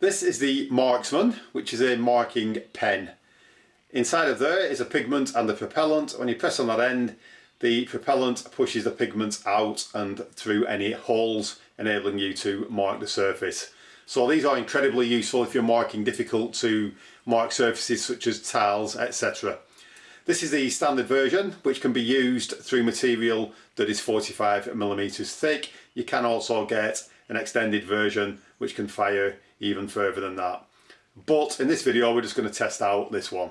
This is the Marksman, which is a marking pen. Inside of there is a pigment and a propellant. When you press on that end, the propellant pushes the pigment out and through any holes, enabling you to mark the surface. So these are incredibly useful if you're marking difficult to mark surfaces such as tiles, etc. This is the standard version, which can be used through material that is 45 millimeters thick. You can also get an extended version which can fire even further than that. But in this video we're just going to test out this one.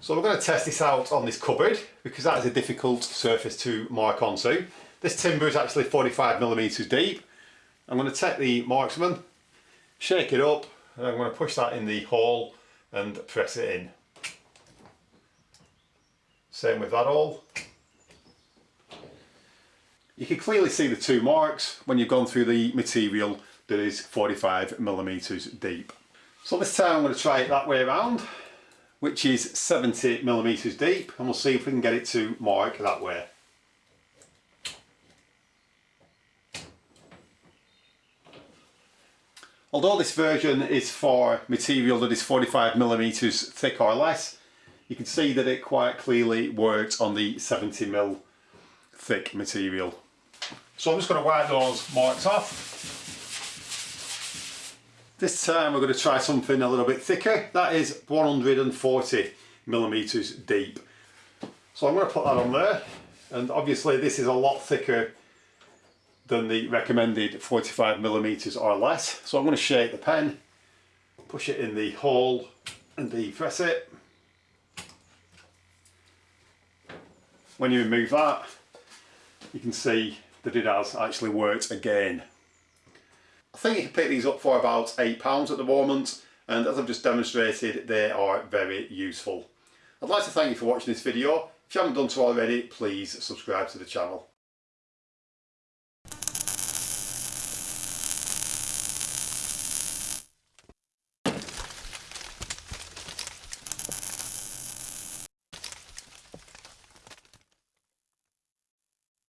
So we're going to test this out on this cupboard because that is a difficult surface to mark onto. This timber is actually 45 millimeters deep. I'm going to take the marksman, shake it up and I'm going to push that in the hole and press it in. Same with that all. You can clearly see the two marks when you've gone through the material that is 45 millimeters deep. So this time I'm going to try it that way around, which is 70 millimeters deep, and we'll see if we can get it to mark that way. Although this version is for material that is 45 millimeters thick or less, you can see that it quite clearly works on the 70 mil thick material. So I'm just going to wipe those marks off. This time we're going to try something a little bit thicker. That is 140 millimeters deep. So I'm going to put that on there. And obviously this is a lot thicker than the recommended 45 millimeters or less. So I'm going to shake the pen, push it in the hole and depress it. When you remove that, you can see that it has actually worked again. I think you can pick these up for about £8 at the moment and as I've just demonstrated they are very useful. I'd like to thank you for watching this video. If you haven't done so already please subscribe to the channel.